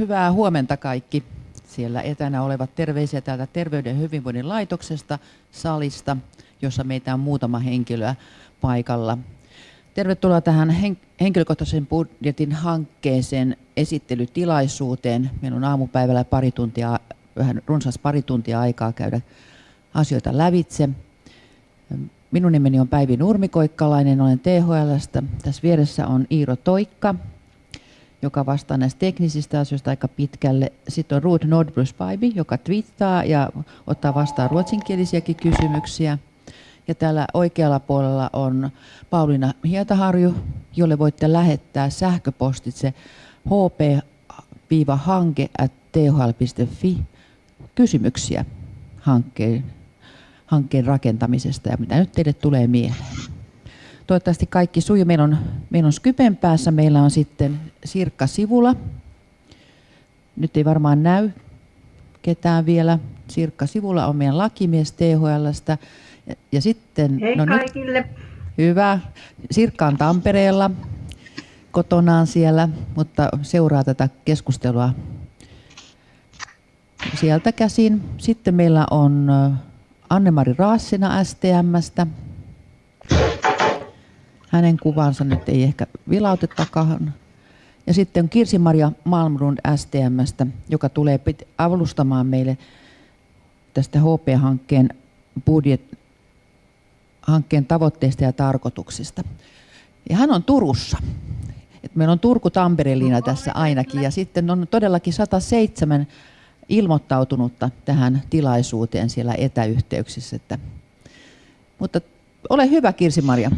Hyvää huomenta kaikki siellä etänä olevat terveisiä täältä Terveyden ja hyvinvoinnin laitoksesta salista, jossa meitä on muutama henkilöä paikalla. Tervetuloa tähän henkilökohtaisen budjetin hankkeeseen esittelytilaisuuteen. Meillä on aamupäivällä pari tuntia, vähän runsas pari tuntia aikaa käydä asioita lävitse. Minun nimeni on Päivi Nurmikoikkalainen, olen THLstä. Tässä vieressä on Iiro Toikka, joka vastaa näistä teknisistä asioista aika pitkälle. Sitten on Ruud Nordbrus joka twiittaa ja ottaa vastaan ruotsinkielisiäkin kysymyksiä. Ja täällä oikealla puolella on Pauliina Hietaharju, jolle voitte lähettää sähköpostitse hp-hanke.thl.fi kysymyksiä hankkeen, hankkeen rakentamisesta ja mitä nyt teille tulee mieleen. Toivottavasti kaikki sujuu. Meillä on, meillä on Skypen päässä, meillä on sitten Sirkka Sivula. Nyt ei varmaan näy ketään vielä. Sirkka Sivula on meidän lakimies THLstä. Ja, ja sitten, Hei no kaikille. Nyt, hyvä. Sirkka on Tampereella kotonaan siellä, mutta seuraa tätä keskustelua sieltä käsin. Sitten meillä on Anne-Mari Raassina STMstä. Hänen kuvansa nyt ei ehkä vilautetakaan. Ja sitten on Kirsi-Maria Malmrund STMstä, joka tulee avustamaan meille tästä HP-hankkeen budjet, hankkeen tavoitteista ja tarkoituksista. Ja hän on Turussa. Et meillä on Turku-Tampere-liina no, tässä ainakin. Ja sitten on todellakin 107 ilmoittautunutta tähän tilaisuuteen siellä etäyhteyksissä. Että, mutta ole hyvä Kirsi-Maria.